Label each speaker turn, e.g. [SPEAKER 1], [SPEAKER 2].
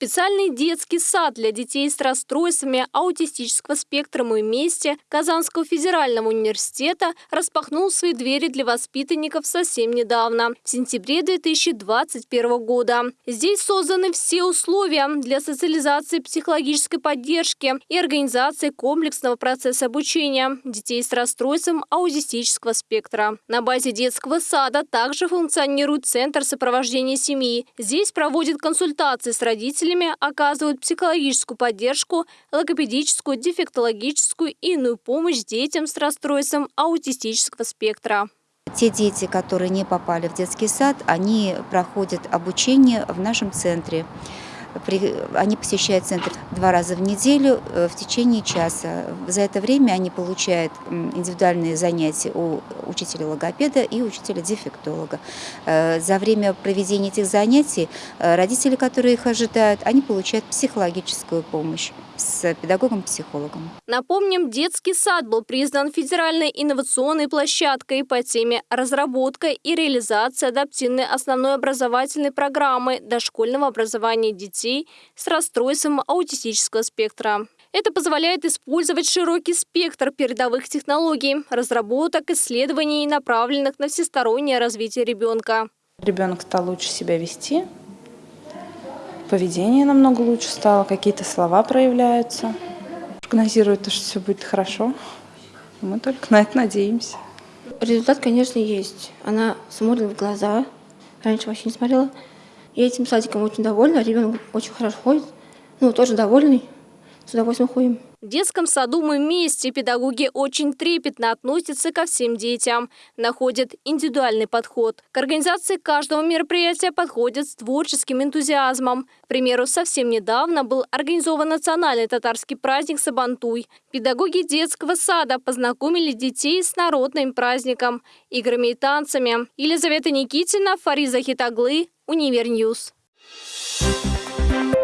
[SPEAKER 1] Специальный детский сад для детей с расстройствами аутистического спектра «Мы вместе» Казанского федерального университета распахнул свои двери для воспитанников совсем недавно, в сентябре 2021 года. Здесь созданы все условия для социализации психологической поддержки и организации комплексного процесса обучения детей с расстройством аутистического спектра. На базе детского сада также функционирует Центр сопровождения семьи. Здесь проводят консультации с родителями родителями оказывают психологическую поддержку, логопедическую, дефектологическую и иную помощь детям с расстройством аутистического спектра.
[SPEAKER 2] Те дети, которые не попали в детский сад, они проходят обучение в нашем центре. Они посещают центр два раза в неделю э, в течение часа. За это время они получают индивидуальные занятия у учителя логопеда и учителя дефектолога. Э, за время проведения этих занятий э, родители, которые их ожидают, они получают психологическую помощь с педагогом-психологом.
[SPEAKER 1] Напомним, детский сад был признан федеральной инновационной площадкой по теме разработка и реализация адаптивной основной образовательной программы дошкольного образования детей с расстройством аутистического спектра. Это позволяет использовать широкий спектр передовых технологий, разработок, исследований, направленных на всестороннее развитие ребенка.
[SPEAKER 3] Ребенок стал лучше себя вести, поведение намного лучше стало, какие-то слова проявляются. Прогнозирует, что все будет хорошо. Мы только на это надеемся.
[SPEAKER 4] Результат, конечно, есть. Она смотрит в глаза. Раньше вообще не смотрела. Я этим садиком очень довольна. Ребенок очень хорошо ходит. Ну, тоже довольный. С удовольствием ходим.
[SPEAKER 1] В детском саду «Мы вместе» педагоги очень трепетно относятся ко всем детям, находят индивидуальный подход. К организации каждого мероприятия подходят с творческим энтузиазмом. К примеру, совсем недавно был организован национальный татарский праздник Сабантуй. Педагоги детского сада познакомили детей с народным праздником, играми и танцами. Елизавета Никитина, Фариза Хитаглы, Univer News. Thank.